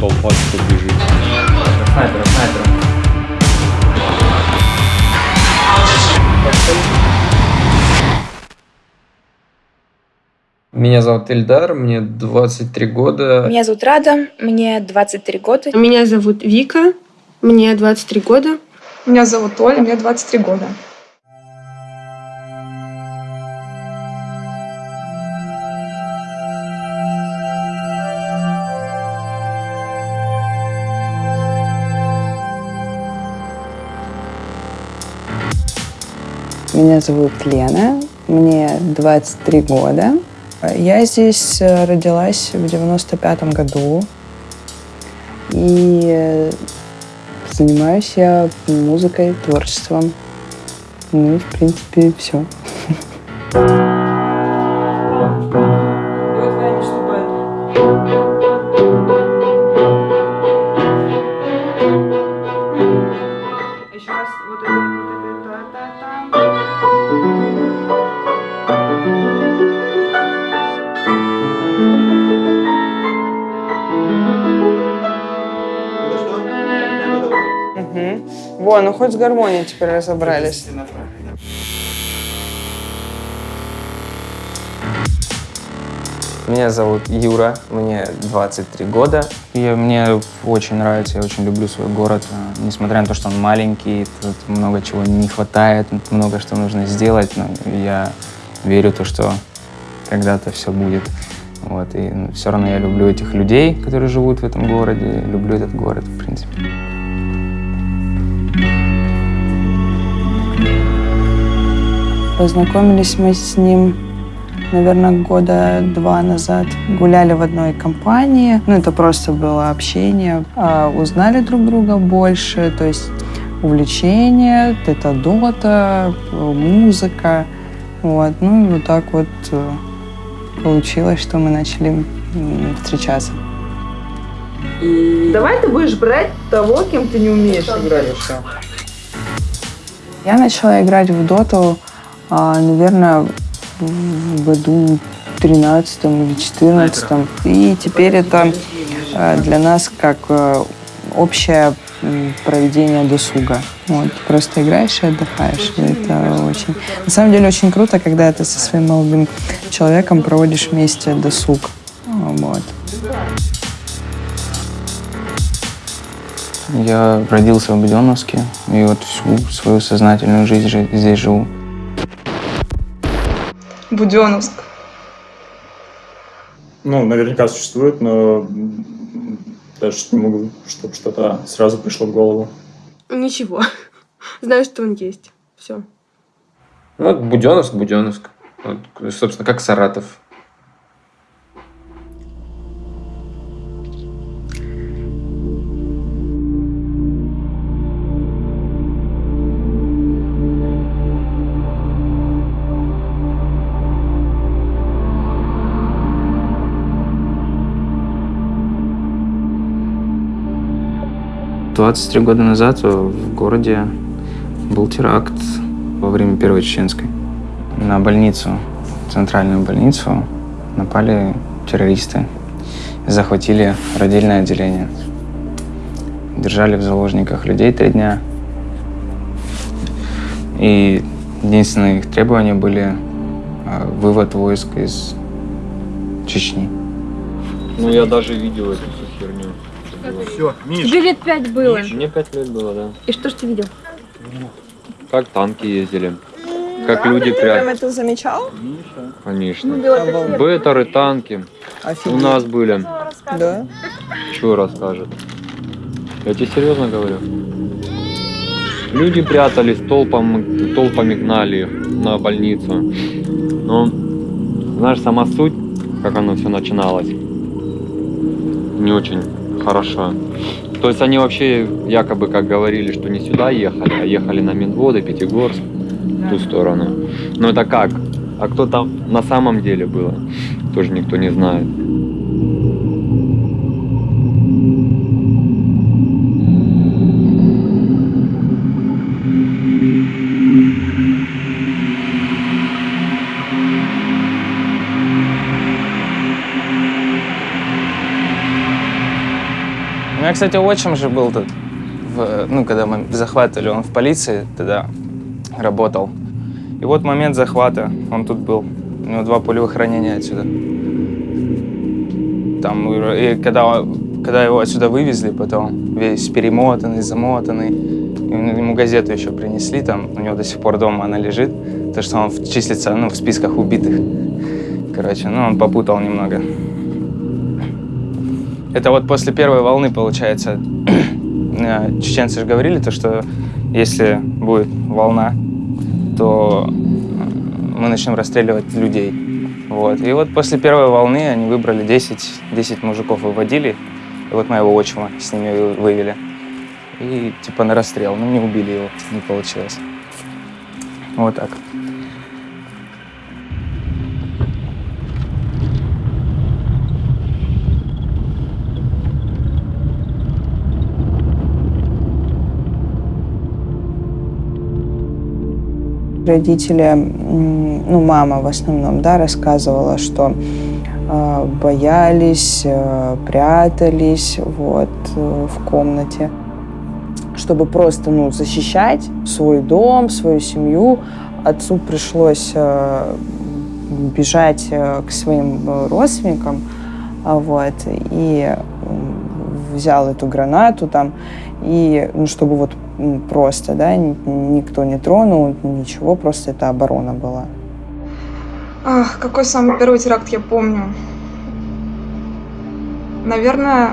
толпа что бежит. Снайпера, снайпера. Меня зовут Эльдар, мне 23 года. Меня зовут Рада, мне 23 года. Меня зовут Вика, мне 23 года. Меня зовут Оля, мне 23 года. Меня зовут Лена, мне 23 года. Я здесь э, родилась в 95 году. И э, занимаюсь я музыкой, творчеством. Ну и, в принципе, все. Еще раз вот это, Во, ну хоть с гармонией теперь разобрались. Меня зовут Юра, мне 23 года. И мне очень нравится, я очень люблю свой город. А, Несмотря на то, что он маленький, тут много чего не хватает, много что нужно сделать, но я верю в то, что когда-то все будет. Вот, и все равно я люблю этих людей, которые живут в этом городе, люблю этот город, в принципе. Познакомились мы с ним, наверное, года два назад. Гуляли в одной компании. Ну, это просто было общение. А, узнали друг друга больше, то есть увлечения, это дота, музыка. Вот. Ну, и вот так вот э, получилось, что мы начали встречаться. Давай ты будешь брать того, кем ты не умеешь играть. Я начала играть в доту, а, наверное, в году 13 или 14 И теперь это э, для нас как э, общее проведение досуга. Вот, просто играешь и отдыхаешь. И это очень... На самом деле очень круто, когда ты со своим молодым человеком проводишь вместе досуг. Вот. Я родился в Буденновске, и вот всю свою сознательную жизнь жи- здесь живу. Буденновск. Ну, наверняка существует, но даже не могу, чтобы что-то сразу пришло в голову. Ничего. Знаю, что он есть. Все. Ну, вот Буденновск, Буденновск. Вот, собственно, как Саратов. Двадцать три года назад в городе был теракт во время Первой Чеченской. На больницу, центральную больницу, напали террористы. Захватили родильное отделение. Держали в заложниках людей три дня. И единственные их требования были а, вывод войск из Чечни. Ну, я даже видел эту всю Все, Миш. Тебе лет пять было. Мне пять лет было, да. И что ж ты видел? Как танки ездили. Как люди прям... это замечал? Конечно. Беттеры, танки. У нас были. Да. Что расскажет? Я тебе серьезно говорю. Люди прятались, толпом, толпами гнали на больницу. Но, знаешь, сама суть, как оно все начиналось, не очень хорошо. То есть они вообще якобы как говорили, что не сюда ехали, а ехали на Минводы, Пятигорск, в ту сторону. Но это как? А кто там на самом деле было, тоже никто не знает. Кстати, отчим же был тут, в, ну, когда мы захватывали, он в полиции тогда работал. И вот момент захвата, он тут был. У него два пулевых ранения отсюда. Там, и когда, когда его отсюда вывезли потом, весь перемотанный, замотанный, ему газету еще принесли, там у него до сих пор дома она лежит, то что он числится ну, в списках убитых. Короче, ну он попутал немного. Это вот после первой волны, получается, э, чеченцы же говорили, то, что если будет волна, то мы начнем расстреливать людей. Вот. И вот после первой волны они выбрали 10, 10 мужиков, выводили, и вот моего отчима с ними вывели. И типа на расстрел, но не убили его, не получилось. Вот так. Родители, ну, мама в основном, да, рассказывала, что э, боялись, э, прятались вот э, в комнате, чтобы просто, ну, защищать свой дом, свою семью. Отцу пришлось э, бежать э, к своим родственникам, а вот, и взял эту гранату там, и, ну, чтобы вот просто, да, никто не тронул, ничего, просто это оборона была. Ах, какой самый первый теракт я помню? Наверное,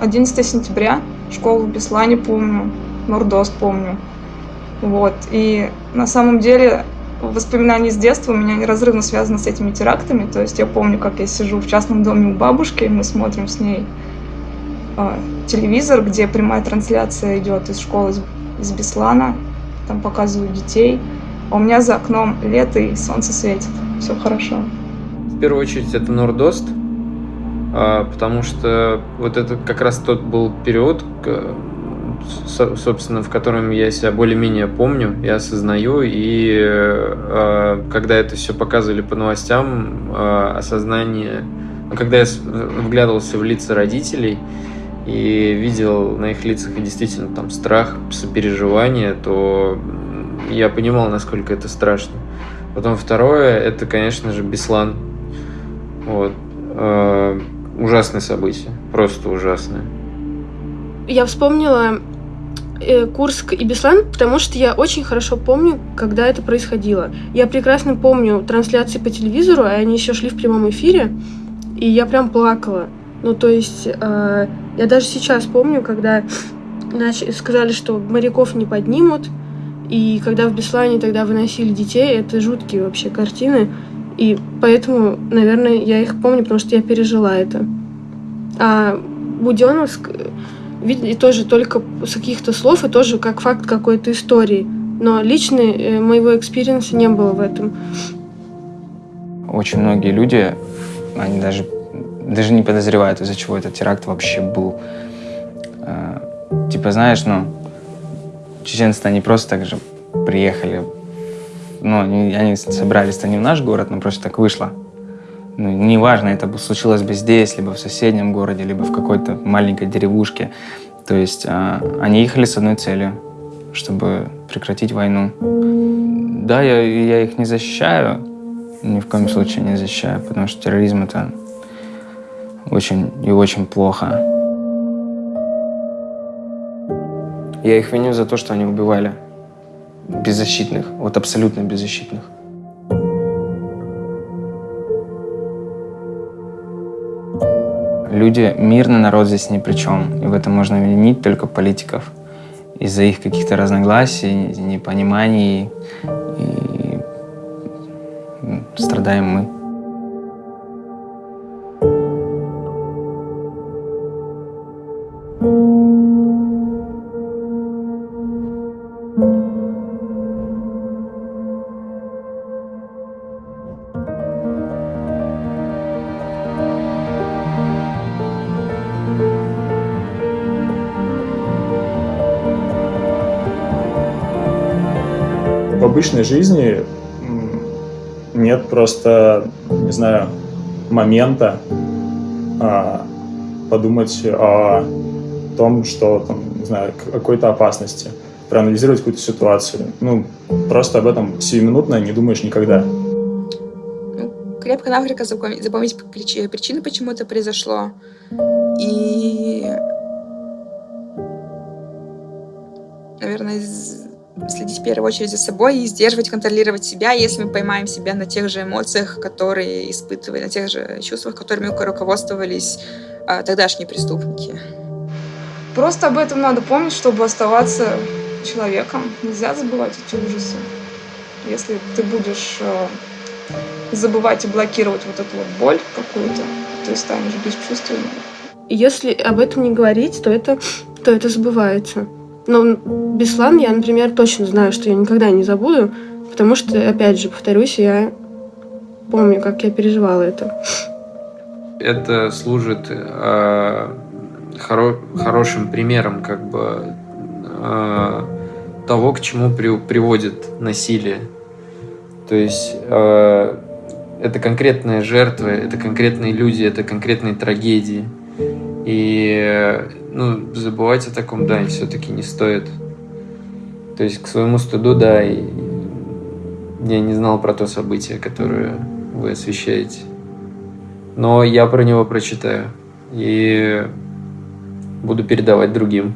11 сентября, школу в Беслане помню, Нордост помню. Вот, и на самом деле воспоминания с детства у меня неразрывно связаны с этими терактами. То есть я помню, как я сижу в частном доме у бабушки, мы смотрим с ней э, телевизор, где прямая трансляция идет из школы из Беслана, там показывают детей. А у меня за окном лето и солнце светит, все хорошо. В первую очередь это Нордост, а, потому что вот это как раз тот был период, собственно, в котором я себя более-менее помню и осознаю, и а, когда это все показывали по новостям, осознание, когда я вглядывался в лица родителей, и видел на их лицах действительно там страх, сопереживание, то я понимал, насколько это страшно. Потом второе, это, конечно же, Беслан. Вот. Э, ужасное событие, просто ужасное. Я вспомнила э, Курск и Беслан, потому что я очень хорошо помню, когда это происходило. Я прекрасно помню трансляции по телевизору, а они еще шли в прямом эфире, и я прям плакала. Ну, то есть, э, я даже сейчас помню, когда сказали, что моряков не поднимут, и когда в Беслане тогда выносили детей, это жуткие вообще картины. И поэтому, наверное, я их помню, потому что я пережила это. А Буденновск, видели тоже только с каких-то слов и тоже как факт какой-то истории. Но лично э, моего experience а не было в этом. Очень многие люди, они даже даже не подозревают, из-за чего этот теракт вообще был. А, типа, знаешь, ну, чеченцы они просто так же приехали. Ну, они, они собрались-то не в наш город, но просто так вышло. Ну, неважно, это случилось бы здесь, либо в соседнем городе, либо в какой-то маленькой деревушке. То есть а, они ехали с одной целью, чтобы прекратить войну. Да, я, я их не защищаю, ни в коем случае не защищаю, потому что терроризм — это очень и очень плохо. Я их виню за то, что они убивали беззащитных, вот абсолютно беззащитных. Люди, мирный народ здесь ни при чем, и в этом можно винить только политиков из-за их каких-то разногласий, непониманий, и страдаем мы. Обычной жизни нет просто, не знаю, момента а, подумать о том, что, там, не знаю, какой-то опасности, проанализировать какую-то ситуацию. Ну, просто об этом сиюминутно не думаешь никогда. крепко-накрепко запомнить, запомнить прич- причины, почему это произошло. И, наверное, следить в первую очередь за собой и сдерживать, контролировать себя, если мы поймаем себя на тех же эмоциях, которые испытывали, на тех же чувствах, которыми руководствовались а, тогдашние преступники. Просто об этом надо помнить, чтобы оставаться человеком. Нельзя забывать эти ужасы. Если ты будешь э, забывать и блокировать вот эту вот боль какую-то, ты станешь бесчувственным. Если об этом не говорить, то это, то это забывается. Но Беслан я, например, точно знаю, что я никогда не забуду, потому что, опять же, повторюсь, я помню, как я переживала это. Это служит э, хоро- хорошим примером как бы э, того, к чему при- приводит насилие. То есть э, это конкретные жертвы, это конкретные люди, это конкретные трагедии. И ну, забывать о таком, да, все-таки не стоит. То есть к своему стыду, да, и я не знал про то событие, которое вы освещаете. Но я про него прочитаю и буду передавать другим.